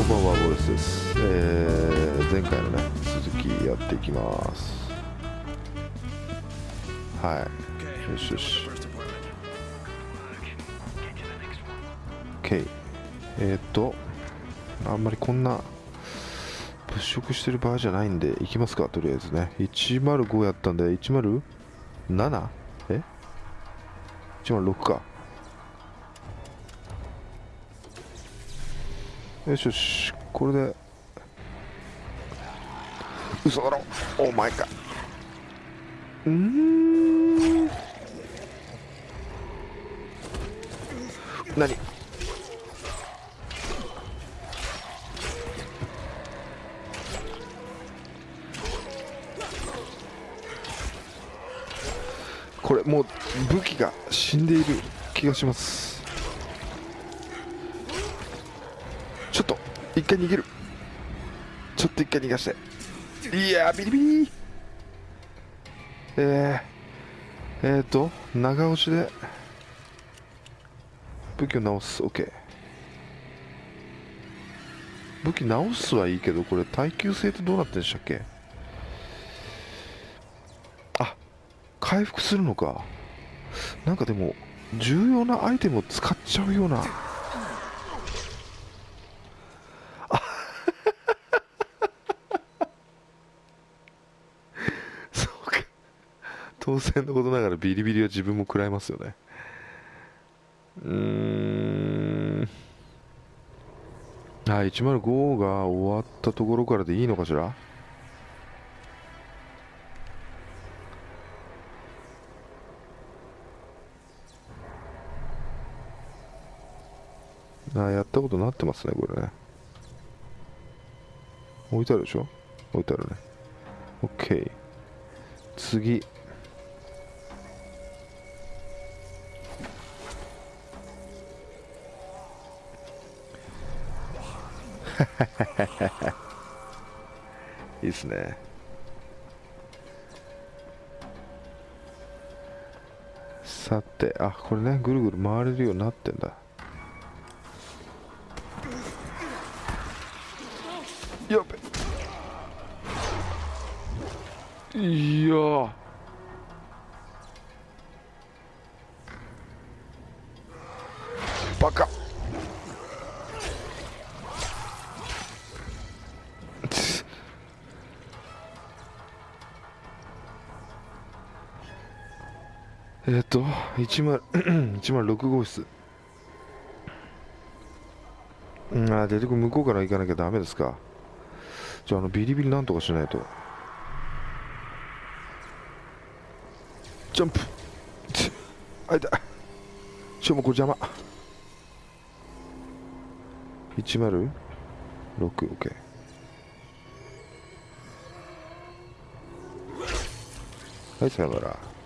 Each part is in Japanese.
こんばんはボイスです、えー、前回のね続きやってい。きますはいよしよし。OK えー、っとあんまりこんな物色してる場合じゃないんで行きますかとりあえずね。105やったんで 107? え？106か。よしよしこれで。嘘だろ。お前かうん。何？これもう武器が死んでいる気がしますちょっと一回逃げる。ちょっと一回逃がして。いやビリビリ。えー、えーと長押しで。武器を直す。OK 武器直すはいいけどこれ耐久性ってどうなってんでしたっけ？あ回復するのか。なんかでも重要なアイテムを使っちゃうようなそうか当然のことながらビリビリは自分も食らいますよね。うーん。あ105が終わったところからでいいのかしら？あやったことなってますねこれね。置いてあるでしょ？置いてあるね。OK 次 いいっすね。さてあこれねぐるぐる回れるようになってんだ。やべ。いやえっと10 106 号室。うんあ出てくる向こうから行かなきゃダメですか。じゃああのビリビリなんとかしないと。ジャンプ。あいた。ちょもこれ邪魔。106OK はいさよなら。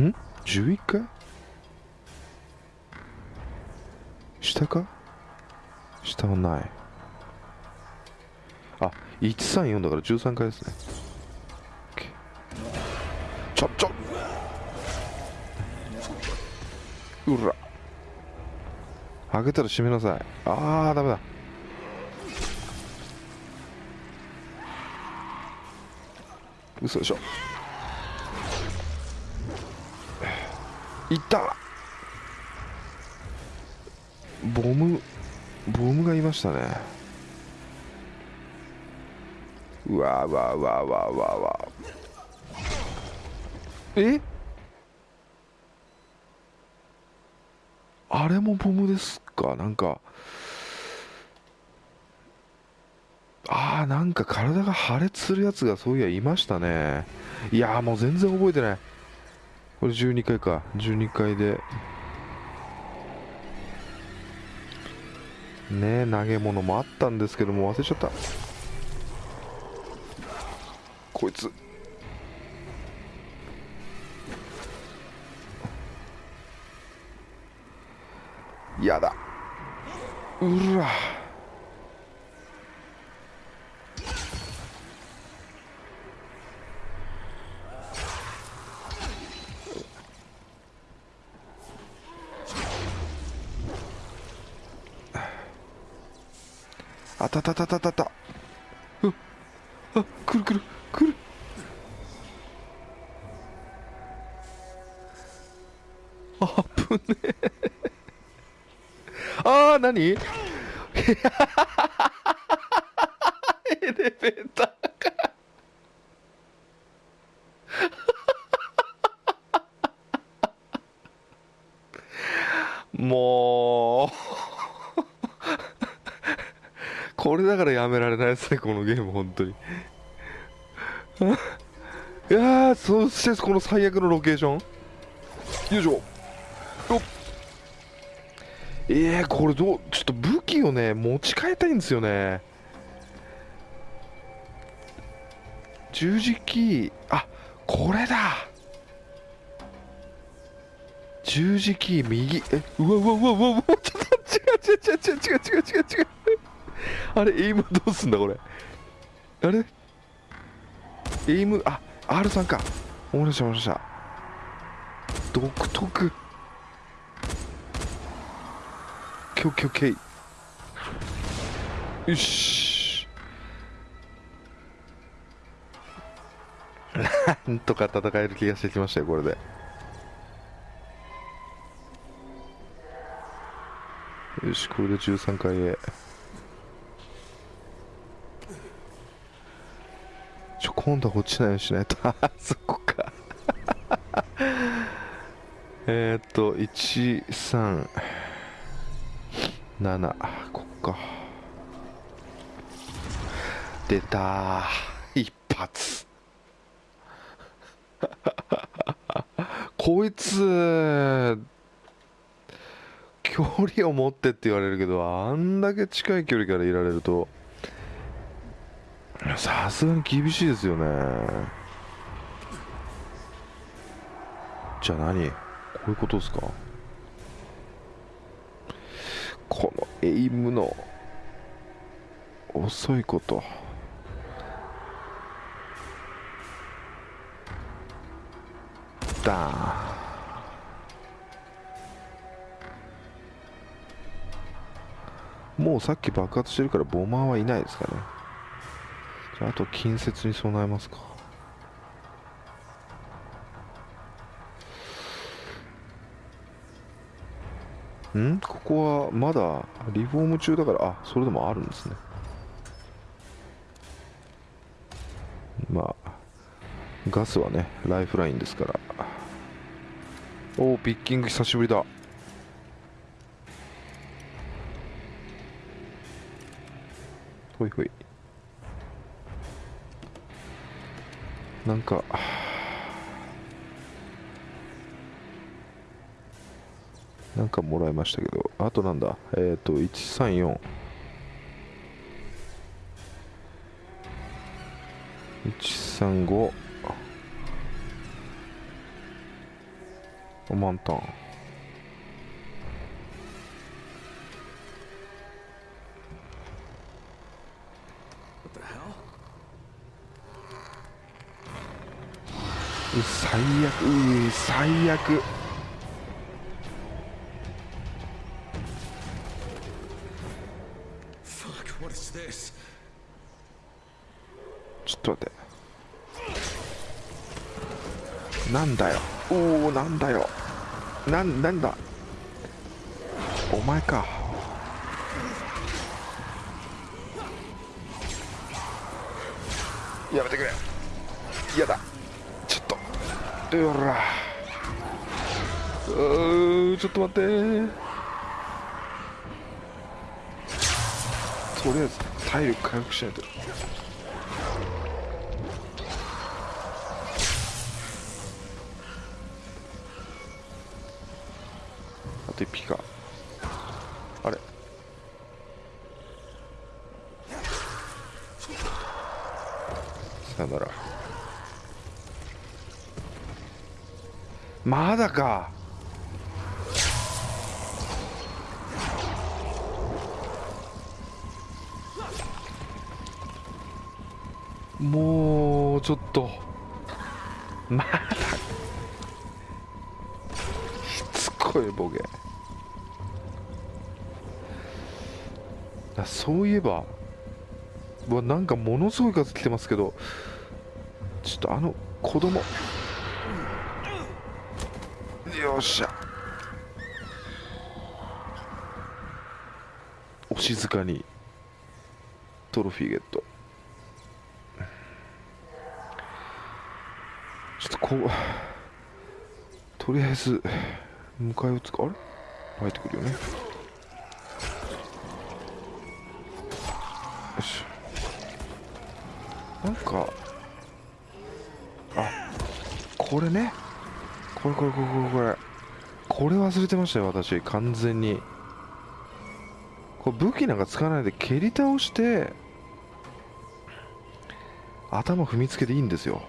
ん？11階下か？下はない。あ134だから13回ですね、ちょっちょ。うら。あげたら閉めなさい。あーダメだ,めだ。嘘でしょ。いった。ボムボムがいましたね。うわうわうわうわうわうわえ？あれもボムですか？なんかああなんか体が破裂するやつがそういやいましたね。いやもう全然覚えてない。これ12階か。12階で。ね投げ物もあったんですけども忘れちゃった。こいつ。やだ。うら。あたたたたたた。うあくるくるくる。あぶねえ。あー何？エレベーターかも うこれだからやめられないですねこのゲーム本当に。いやーそしてこの最悪のロケーション。よいしょ。よっ。えー、これどうちょっと武器をね持ち替えたいんですよね。十字キー。あこれだ。十字キー右。えうわうわうわうわうわちょっと違う違う違う違う違う違う違う。あれエイムどうすんだこれ？あれ？エイム？あ R3 か。思い出した思い出した。独特。オッケーオッケーオッケー。よし。なんとか戦える気がしてきましたよこれで。よしこれで13回へちょ今度は落ちないよしないと。あそこか。えっと137こっか。出た。一発。こいつ距離を持ってって言われるけどあんだけ近い距離からいられると。さすがに厳しいですよね。じゃあ何？こういうことですか？このエイムの遅いこと。ダーン。もうさっき爆発してるからボマーはいないですかね。じゃああと近接に備えますか。ん？ここはまだリフォーム中だからあそれでもあるんですね。まあガスはねライフラインですから。おおピッキング久しぶりだ。ほいほい。なんか。なんかもらいましたけど。あとなんだ？えっ、ー、と134 135満タン最悪う最悪。ちょっと待って。なんだよ。おおなんだよ。なんなんだ。お前か。やめてくれうらうちょっと待ってとりあえず体力回復しないとあと1匹かまだか。もうちょっと。まだしつこいボケ。そういえば。わなんかものすごい数来てますけど。ちょっとあの子供。よっしゃ。お静かに。トロフィーゲット。ちょっとこう。とりあえず迎え撃つか？あれ？入ってくるよね。よし。なんか。あこれね。これこれこれこれこれこれ忘れてましたよ私完全にこれ武器なんか使わないで蹴り倒して頭踏みつけていいんですよ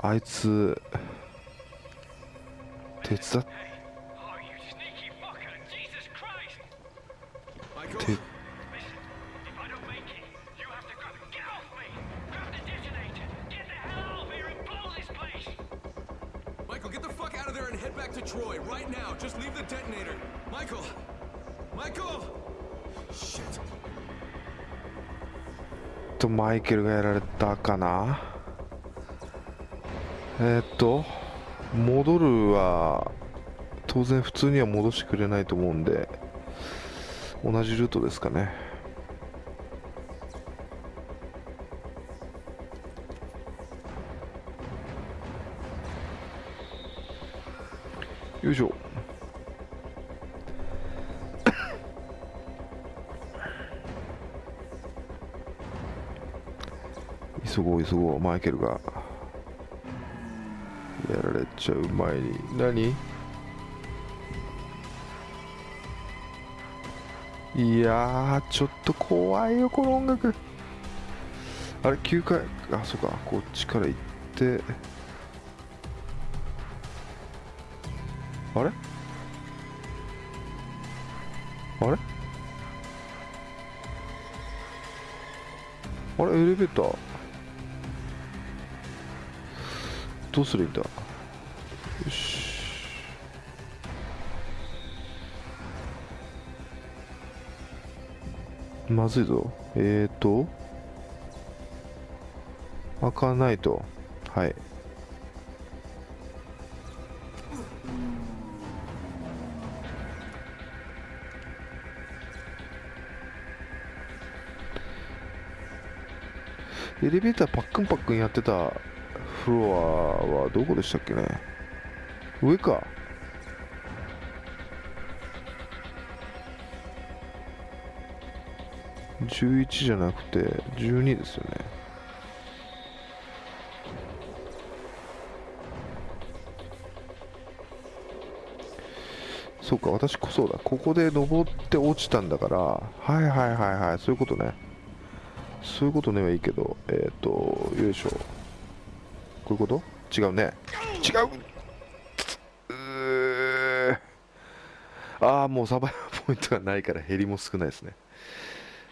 あいつ手伝っっ。とマイケルがやられたかな？え、っと戻るは当然普通には戻してくれないと思うんで。同じルートですかね。よいしょ。急ごう急ごう。マイケルが。やられちゃう前に。何？いやちょっと怖いよこの音楽。あれ9回あそうかこっちから行って。あれ？あれ？あれエレベーター？どうするんだ？よし。まずいぞ。えーと。開かないと。はい。エレベーターパックンパックンやってたフロアはどこでしたっけね？上か。11じゃなくて12ですよね。そうか私こそだ。ここで登って落ちたんだから。はいはいはいはい。そういうことね。そういうことねはいいけどえっ、とよいしょ。こういうこと？違うね。違う。うー。ああもうサバイバルポイントがないから減りも少ないですね。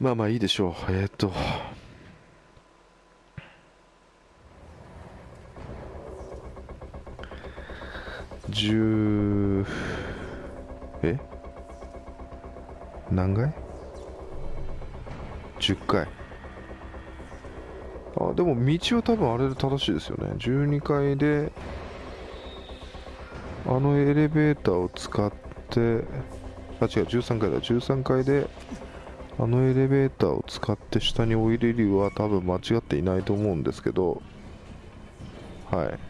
まあまあいいでしょう。えっ、と。10え？何回 ?10 回あでも道は多分あれで正しいですよね。12階であのエレベーターを使ってあ違う13階だ。13階であのエレベーターを使って下に降りれるは多分間違っていないと思うんですけどはい。